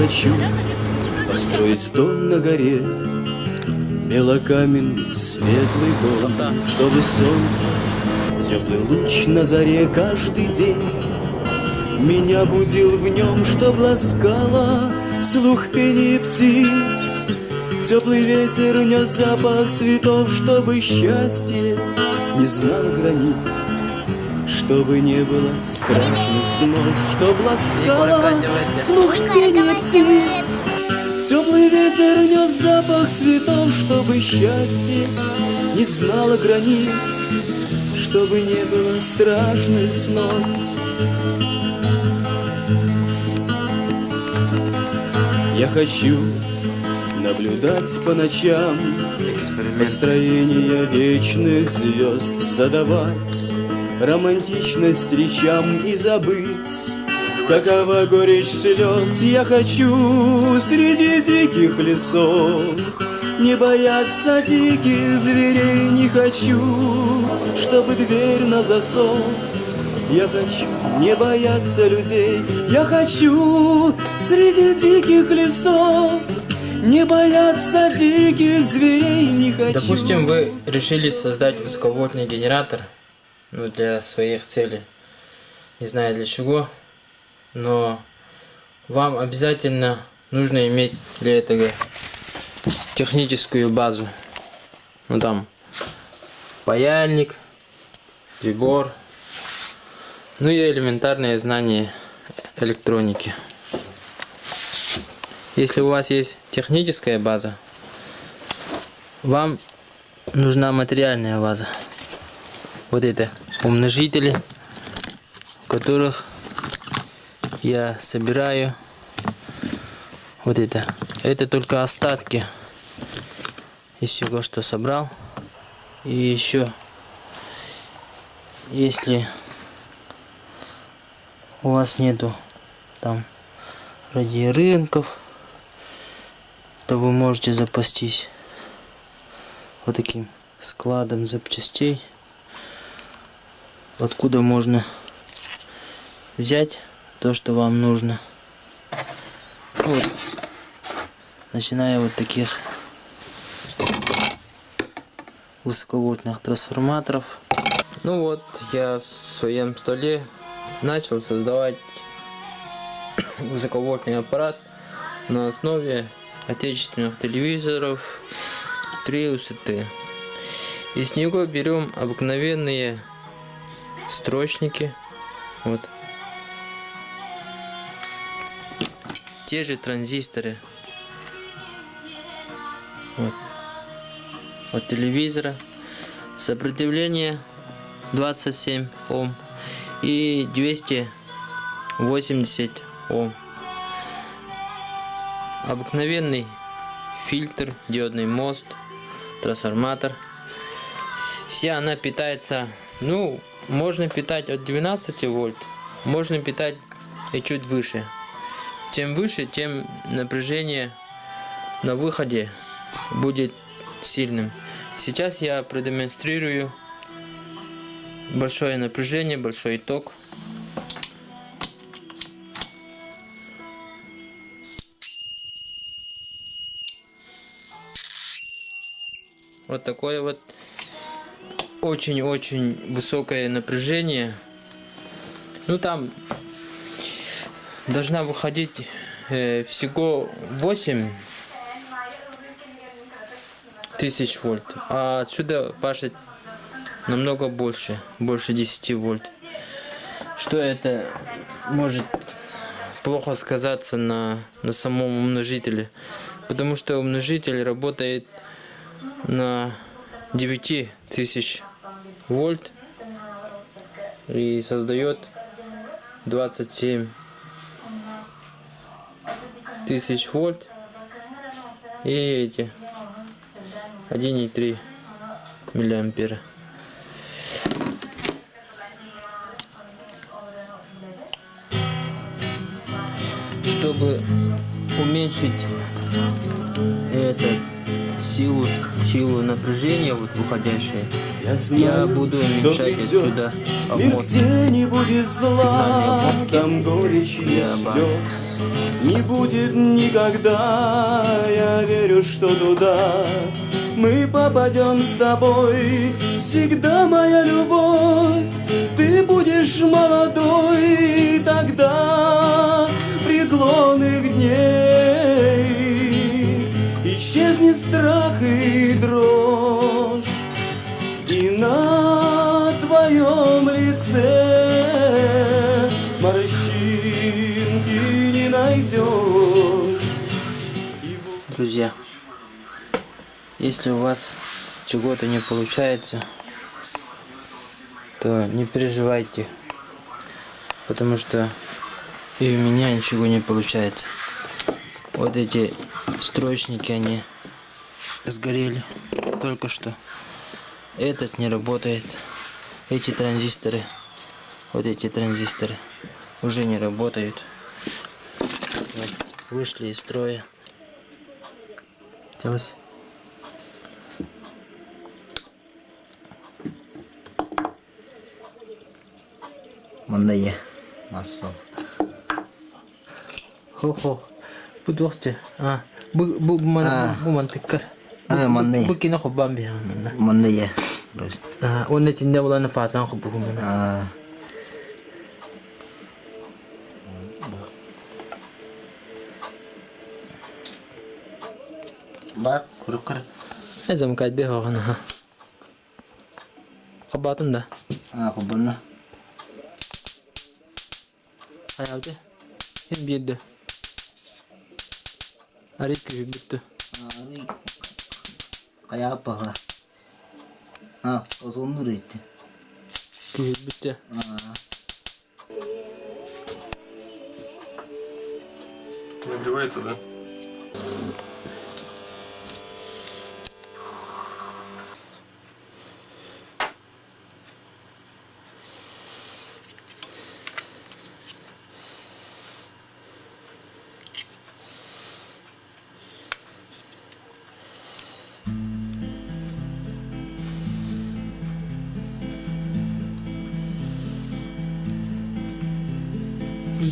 хочу построить дом на горе, Белокаменный светлый дом, чтобы солнце, теплый луч на заре каждый день. Меня будил в нем, чтоб ласкала слух пения птиц. Теплый ветер нес запах цветов, чтобы счастье не знало границ чтобы не было страшных снов, чтоб ласкала слух пения птиц. Теплый ветер нес запах цветов, чтобы счастье не знало границ, чтобы не было страшных снов. Я хочу наблюдать по ночам Построение вечных звезд задавать Романтичность речам и забыть. Какова горечь слез я хочу Среди диких лесов. Не бояться диких зверей не хочу Чтобы дверь на засов. Я хочу не бояться людей, я хочу среди диких лесов. Не бояться диких зверей, не хочу. Допустим, вы решили создать высоковольтный генератор, ну, для своих целей. Не знаю для чего, но вам обязательно нужно иметь для этого техническую базу. Ну там паяльник, прибор, ну и элементарное знание электроники. Если у вас есть техническая база, вам нужна материальная база вот это умножители, которых я собираю. Вот это. Это только остатки из всего, что собрал. И еще, если у вас нету там ради рынков, то вы можете запастись вот таким складом запчастей откуда можно взять то, что вам нужно. Вот. Начиная вот таких высоковольтных трансформаторов. Ну вот, я в своем столе начал создавать высоковольтный аппарат на основе отечественных телевизоров 3 УСТ. Из него берем обыкновенные строчники. Вот. Те же транзисторы. Вот. От телевизора. Сопротивление 27 Ом и 280 Ом. Обыкновенный фильтр, диодный мост, трансформатор. Вся она питается, ну, можно питать от 12 вольт, можно питать и чуть выше. Чем выше, тем напряжение на выходе будет сильным. Сейчас я продемонстрирую большое напряжение, большой ток. Вот такое вот очень-очень высокое напряжение. Ну там должна выходить э, всего 8 тысяч вольт. А отсюда пашет намного больше, больше 10 вольт. Что это может плохо сказаться на, на самом умножителе. Потому что умножитель работает на 9 тысяч вольт и создает 27 тысяч вольт и эти 1,3 миллиампера. Чтобы уменьшить этот силу, силу напряжения, вот выходящее, Я знаю, буду что уменьшать отсюда. Мир, обмотку. где не будет зла, Сигнальные обмотки там горечи и слез. Не будет никогда, я верю, что туда Мы попадем с тобой, всегда моя любовь Ты будешь молодой, тогда преклонных дней Страх и дрожь и на твоем лице морщинки не найдешь. Друзья, если у вас чего-то не получается, то не переживайте, потому что и у меня ничего не получается. Вот эти строчники, они сгорели только что. Этот не работает. Эти транзисторы, вот эти транзисторы уже не работают. Вот, вышли из строя. Делась. Мында ye. Массал. Хо-хо. Bu doktor. Ha. Bu bu man Ah. А, манны. Бу кине бе. Манны я. А, онны тинде буланы фасан хоббу мына. А. Бак, куркыр. Эзем кайде хогана. Да. А, хоббанна. Аялды. Хем бирде. Арит күбүттү. А, Ah, bir de. Arit kühü bitti. Ah, ini kayak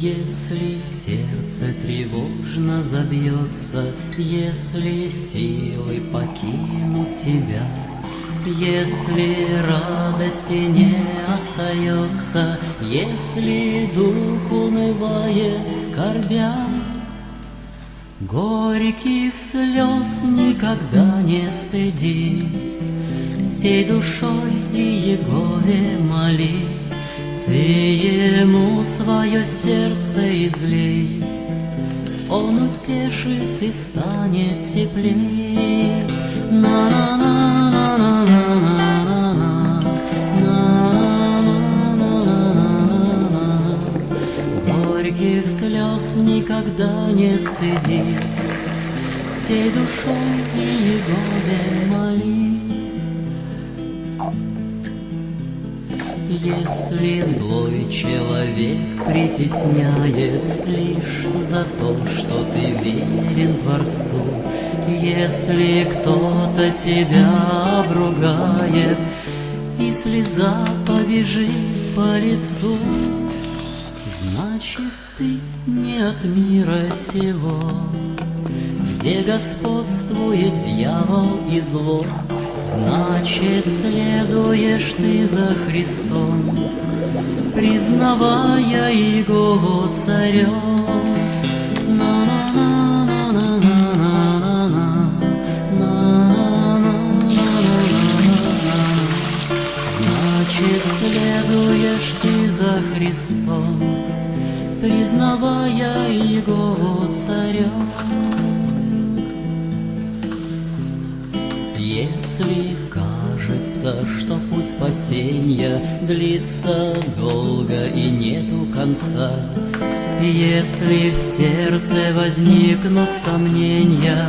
Если сердце тревожно забьется, Если силы покинут тебя, Если радости не остается, Если дух унывает, скорбя, Горьких слез никогда не стыдись, Всей душой и Егове молись, Ты ему свое сердце излей, Он утешит и станет теплей. На-на-на-на-на-на-на-на, на-на-на-на-на-на-на. Горьких слез никогда не стыдись, Всей душой и Егове молись. Если злой человек притесняет Лишь за то, что ты верен Творцу, Если кто-то тебя обругает И слеза побежит по лицу, Значит, ты не от мира сего, Где господствует дьявол и зло, Значит, следуешь ты за Христом, Признавая Его царем. Значит, следуешь ты за Христом, Признавая Его царем. Если кажется, что путь спасения длится долго и нету конца, если в сердце возникнут сомнения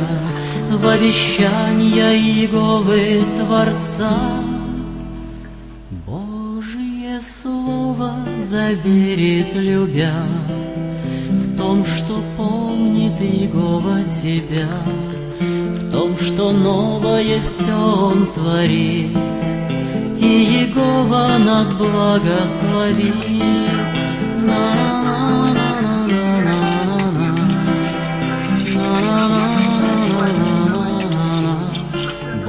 в обещания Иеговы Творца, Божье Слово заверит, любя, в том, что помнит Иегова тебя, новое все Он творит, и Егова нас благословит.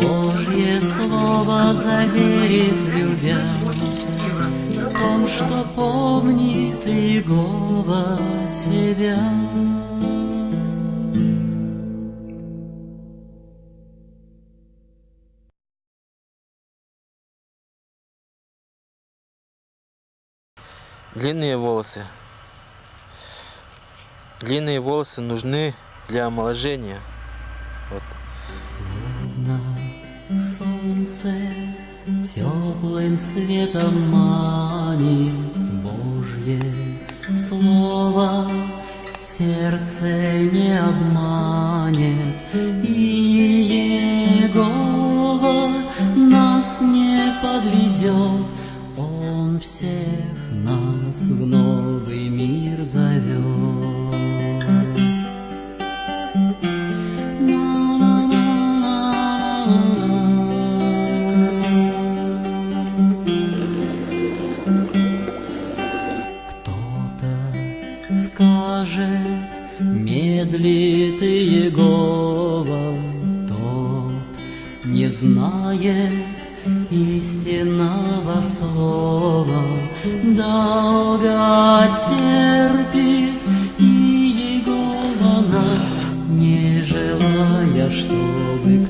Божье слово заверит, любя, в том, что помнит Иегова тебя. Длинные волосы. Длинные волосы нужны для омоложения. Вот. Словно солнце теплым светом манит Божье слово сердце не обманет и Егова нас не подведет всех. нас в новый мир зовет Кто-то скажет, медлит Иегова, тот не знает истинного слова, долго терпит и Егова нас, не желая, чтобы